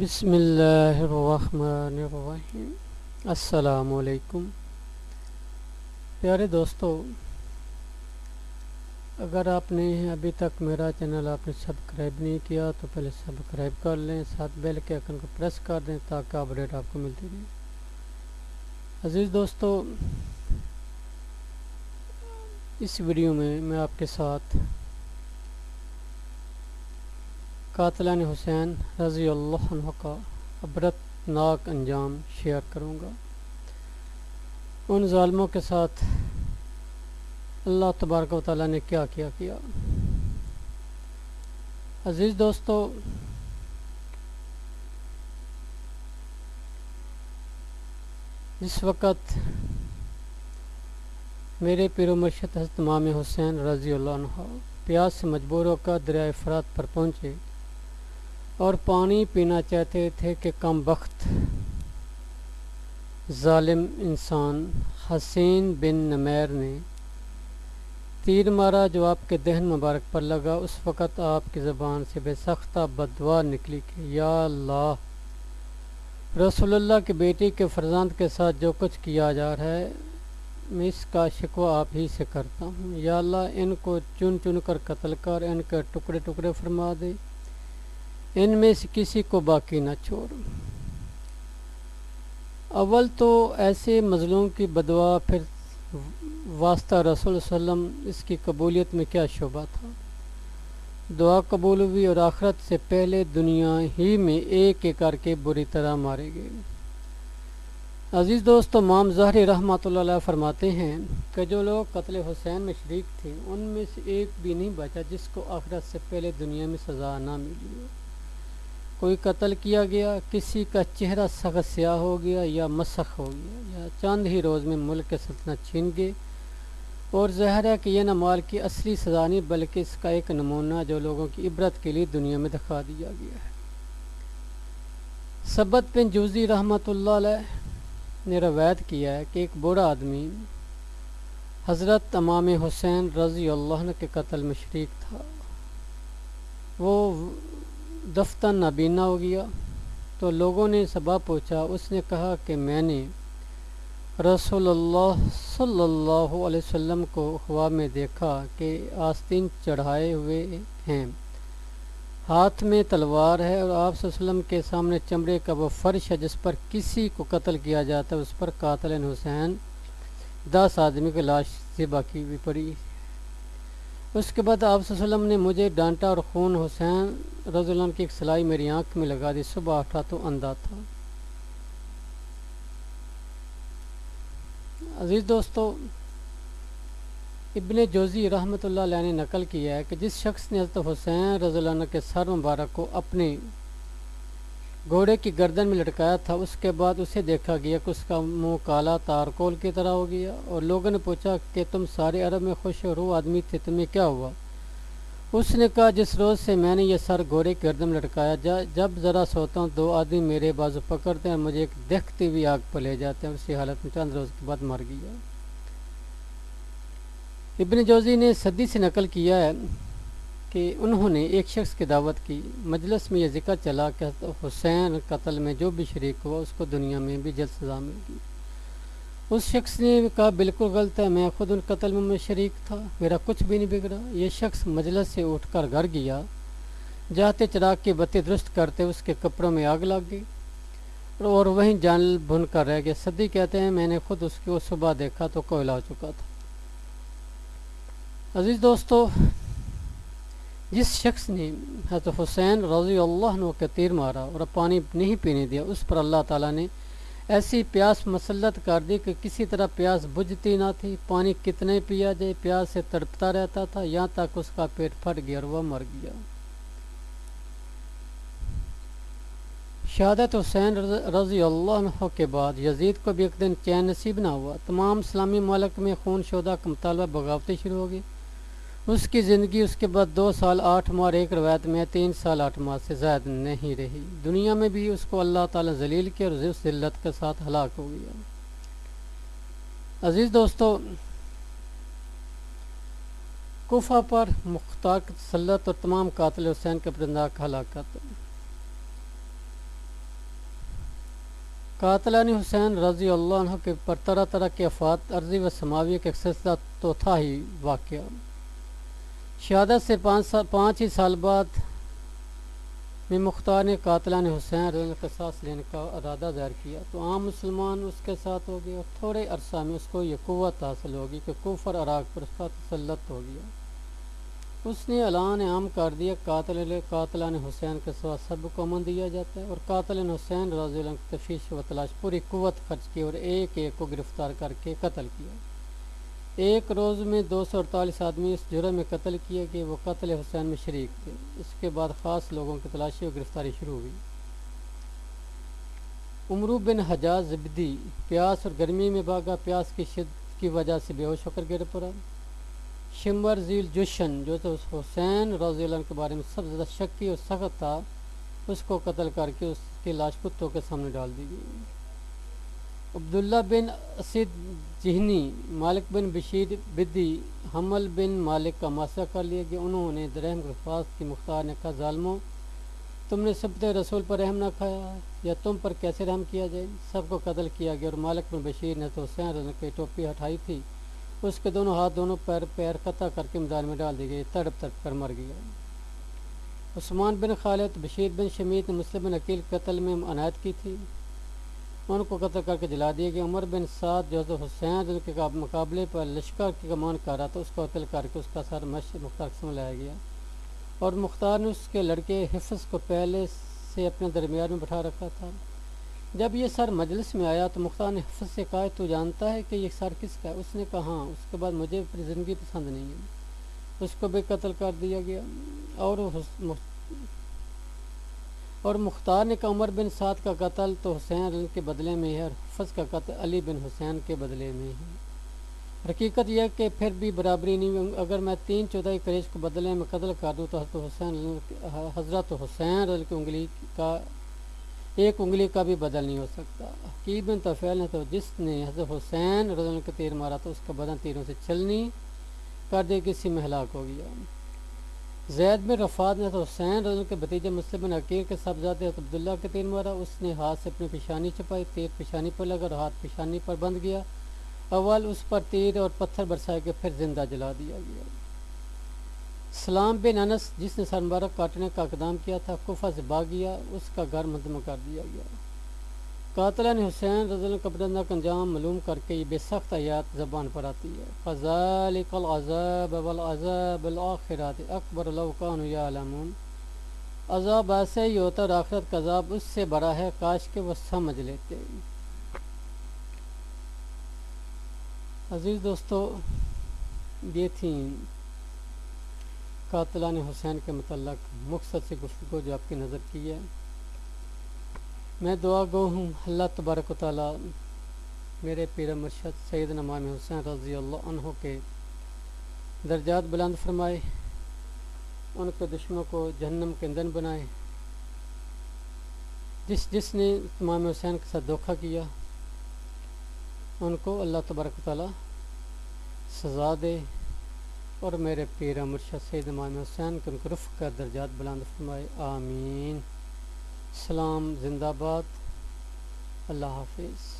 بسم اللہ الرحمن الرحیم۔ السلام علیکم۔ پیارے دوستو، اگر آپ نے ابھی تک میرا چینل آپ نے سبسکرائب نہیں کیا، تو پہلے سبسکرائب کر لیں، ساتھ بیل کے آئکن کو پریس کر دیں تاکہ اپڈیٹ آپ کو ملتی رہے۔ عزیز دوستو، اس ویڈیو میں میں آپ کے ساتھ قاتلان حسین رضی اللہ عنہ کا عبرت ناک انجام شیئر کروں گا۔ ان ظالموں کے ساتھ اللہ تبارک و تعالیٰ نے کیا کیا کیا۔ عزیز دوستو جس وقت میرے پیر و مرشد حضرت امام حسین رضی اللہ عنہ پیاس سے مجبور ہو کر دریائے فرات پر پہنچے۔ اور پانی پینا چاہتے تھے کہ کم وقت ظالم انسان حسین بن نمیر نے تیر مارا جو آپ کے دہن مبارک پر لگا۔ اس وقت آپ کی زبان سے بے سختہ بدوا نکلی کہ یا اللہ، رسول اللہ کی بیٹی کے فرزند کے ساتھ جو کچھ کیا جا رہا ہے، میں اس کا شکوہ آپ ہی سے کرتا ہوں۔ یا اللہ، ان کو چن چن کر قتل کر، ان کے ٹکڑے ٹکڑے فرما دے۔ ان میں سے کسی کو باقی نہ چھوڑ اول تو ایسے مظلوم کی بدوا، پھر واسطہ رسول وسلم اس کی قبولیت میں کیا شعبہ تھا؟ دعا قبول ہوئی اور آخرت سے پہلے دنیا ہی میں ایک ایک کر کے بری طرح مارے گئے۔ عزیز دوست، امام ظہری رحمۃ اللہ علیہ فرماتے ہیں کہ جو لوگ قتل حسین میں شریک تھے، ان میں سے ایک بھی نہیں بچا جس کو آخرت سے پہلے دنیا میں سزا نہ ملی ہو۔ کوئی قتل کیا گیا، کسی کا چہرہ سخت سیاہ ہو گیا یا مسخ ہو گیا، یا چاند ہی روز میں ملک کے سلطنت چھین گئے۔ اور ظاہر ہے کہ یہ نمال کی اصلی سزا نہیں، بلکہ اس کا ایک نمونہ جو لوگوں کی عبرت کے لیے دنیا میں دکھا دیا گیا ہے۔ سبت بن جوزی رحمۃ اللہ علیہ نے روایت کیا ہے کہ ایک بوڑھا آدمی حضرت امام حسین رضی اللہ عنہ کے قتل میں شریک تھا۔ وہ دفتر نابینا ہو گیا۔ تو لوگوں نے سبا پوچھا، اس نے کہا کہ میں نے رسول اللہ صلی اللہ علیہ وسلم کو خواب میں دیکھا کہ آستین چڑھائے ہوئے ہیں۔ ہاتھ میں تلوار ہے اور آپ وسلم کے سامنے چمڑے کا وہ فرش ہے جس پر کسی کو قتل کیا جاتا ہے، اس پر قاتل حسین، دس آدمی کی لاش سے باقی بھی پڑی۔ اس کے بعد آپ وسلم نے مجھے ڈانٹا اور خون حسین رضی اللہ عنہ کی ایک سلائی میری آنکھ میں لگا دی۔ صبح اٹھا تو اندھا تھا۔ عزیز دوستو، ابن جوزی رحمۃ اللہ علیہ نے نقل کیا ہے کہ جس شخص نے حضرت حسین رضی اللہ عنہ کے سر مبارک کو اپنی گھوڑے کی گردن میں لٹکایا تھا، اس کے بعد اسے دیکھا گیا کہ اس کا منہ کالا تارکول کی طرح ہو گیا اور لوگوں نے پوچھا کہ تم سارے عرب میں خوش اور وہ آدمی تھے، تمہیں کیا ہوا؟ اس نے کہا، جس روز سے میں نے یہ سر گھوڑے کی گردن میں لٹکایا جب ذرا سوتا ہوں، دو آدمی میرے بازو پکڑتے ہیں، مجھے ایک دیکھتی ہوئی آگ پہ لے جاتے ہیں، اسی حالت میں چند روز کے بعد مر گیا۔ ابن جوزی نے صدی سے نقل کیا ہے کہ انہوں نے ایک شخص کی دعوت کی، مجلس میں یہ ذکر چلا کہ حسین قتل میں جو بھی شریک ہوا، اس کو دنیا میں بھی جلد سزا مل گئی۔ اس شخص نے کہا، بالکل غلط ہے، میں خود ان قتل میں شریک تھا، میرا کچھ بھی نہیں بگڑا۔ یہ شخص مجلس سے اٹھ کر گھر گیا، جاتے چراغ کی بتی درست کرتے اس کے کپڑوں میں آگ لگ گئی اور وہیں جان بھن کر رہ گیا صدی کہتے ہیں، میں نے خود اس کی وہ صبح دیکھا تو کوئلہ ہو چکا تھا۔ عزیز دوستو جس شخص نے حضرت حسین رضی اللہ عنہ کے تیر مارا اور پانی نہیں پینے دیا، اس پر اللہ تعالیٰ نے ایسی پیاس مسلط کر دی کہ کسی طرح پیاس بجھتی نہ تھی، پانی کتنے پیا جائے، پیاس سے تڑپتا رہتا تھا، یہاں تک اس کا پیٹ پھٹ گیا اور وہ مر گیا۔ شہادت حسین رضی اللہ عنہ کے بعد یزید کو بھی ایک دن چین نصیب نہ ہوا۔ تمام اسلامی ملک میں خون شدہ کا مطالبہ بغاوتیں شروع ہو گئی اس کی زندگی اس کے بعد دو سال آٹھ ماہ اور ایک روایت میں تین سال آٹھ ماہ سے زائد نہیں رہی۔ دنیا میں بھی اس کو اللہ تعالیٰ ذلیل کیا اور اس ذلت کے ساتھ ہلاک ہو گیا۔ عزیز دوستو کوفہ پر مختار تسلط اور تمام قاتل حسین کے پرندہ کا ہلاکت قاتلان حسین رضی اللہ عنہ کے پر طرح طرح کے افات عرضی و سماوی کے سلسلہ تو تھا ہی واقعہ۔ شہادت سے پانچ سال پانچ ہی سال بعد میں مختار نے قاتلان حسین رضی کا ساتھ لینے کا ارادہ ظاہر کیا۔ تو عام مسلمان اس کے ساتھ ہو گئے اور تھوڑے عرصہ میں اس کو یہ قوت حاصل ہوگی کہ کوفر عراق پر اس کا تسلط ہو گیا۔ اس نے اعلان عام کر دیا، قاتل قاتلان حسین کے سوا سب کو امن دیا جاتا ہے اور قاتل حسین رضی اللہ کی تفیش و تلاش پوری قوت خرچ کی اور ایک ایک کو گرفتار کر کے قتل کیا۔ ایک روز میں دو سو اڑتالیس آدمی اس جرم میں قتل کیے کہ وہ قتل حسین میں شریک تھے۔ اس کے بعد خاص لوگوں کی تلاشی اور گرفتاری شروع ہوئی۔ عمرو بن حجاز زبدی پیاس اور گرمی میں بھاگا، پیاس کی شدت کی وجہ سے بے ہوش ہو کر گر پڑا شمبر ذیل جوشن، جو تو حسین رضی اللہ عنہ کے بارے میں سب سے زیادہ شکی اور سخت تھا، اس کو قتل کر کے اس کی لاش کتوں کے سامنے ڈال دی گئی۔ عبداللہ بن اسد جہنی، مالک بن بشیر بدی، حمل بن مالک کا ماسہ کر لیا گیا انہوں نے درہم رفاظ کی مختار نے کہا، ظالموں، تم نے سب رسول پر رحم نہ کھایا یا تم پر کیسے رحم کیا جائے؟ سب کو قتل کیا گیا اور مالک بن بشیر نے تو حسین رضن کی ٹوپی ہٹائی تھی۔ اس کے دونوں ہاتھ دونوں پیر پیر قطع کر کے میدان میں ڈال دی گئی تڑپ تڑپ کر مر گیا عثمان بن خالد، بشیر بن شمید نے مسلم بن عقیل قتل میں عنایت کی تھی۔ ان کو قتل کر کے جلا دیا گیا عمر بن سعد جو حسین کے مقابلے پر لشکر کی کمان کر رہا تھا، اس کو قتل کر کے اس کا سر مش مختار قسم لایا گیا۔ اور مختار نے اس کے لڑکے حفظ کو پہلے سے اپنے درمیان میں بٹھا رکھا تھا۔ جب یہ سر مجلس میں آیا تو مختار نے حفظ سے کہا، تو جانتا ہے کہ یہ سر کس کا ہے؟ اس نے کہا ہاں اس کے بعد مجھے اپنی زندگی پسند نہیں ہے۔ اس کو بھی قتل کر دیا گیا۔ اور اور مختار نے کہا، عمر بن سعد کا قتل تو حسین کے بدلے میں ہے اور حفظ کا قتل علی بن حسین کے بدلے میں ہے۔ حقیقت یہ کہ پھر بھی برابری نہیں اگر میں تین چودھائی کریش کو بدلے میں قتل کر دوں تو حضرت حسین حضرت حسین کی انگلی کا ایک انگلی کا بھی بدل نہیں ہو سکتا۔ حقیب بن طفیل نے تو جس نے حضرت حسین رضی کا تیر مارا تو اس کا بدن تیروں سے چلنی کر دے، کسی میں ہلاک ہو گیا۔ زید بن رفاد نے حسین رضی کے بھتیجے مسلم بن عقیر کے صاحبزادے عبداللہ کے تیر مارا اس نے ہاتھ سے اپنی پیشانی چھپائی تیر پیشانی پر لگا اور ہاتھ پیشانی پر بند گیا اول اس پر تیر اور پتھر برسائے کے پھر زندہ جلا دیا گیا۔ سلام بن انس، جس نے سر مبارک کاٹنے کا اقدام کیا تھا کفا سے باغ گیا، اس کا گھر مدمہ کر دیا گیا۔ قاتلہ نے حسین رضی اللہ قبرندہ کا انجام معلوم کر کے یہ بے سخت آیات زبان پر آتی ہے۔ فضالک العذاب والعذاب الاخرات اکبر لو یعلمون۔ عذاب ایسے ہی ہوتا اور آخرت کا عذاب اس سے بڑا ہے کاش کے وہ سمجھ لیتے۔ عزیز دوستو، یہ تھیں قاتلان حسین کے متعلق مقصد سے گفتگو جو آپ کی نظر کی ہے۔ میں دعا گو ہوں، اللہ تبارک و تعالیٰ میرے پیر مرشد سید نمام حسین رضی اللہ عنہ کے درجات بلند فرمائے، ان کے دشمنوں کو جہنم کے اندن بنائے۔ جس جس نے امام حسین کے ساتھ دھوکہ کیا، ان کو اللہ تبارک و تعالیٰ سزا دے۔ اور میرے پیر مرشد سید امام حسین کے ان کو رف کر درجات بلند فرمائے، آمین۔ سلام زندہ باد اللہ حافظ۔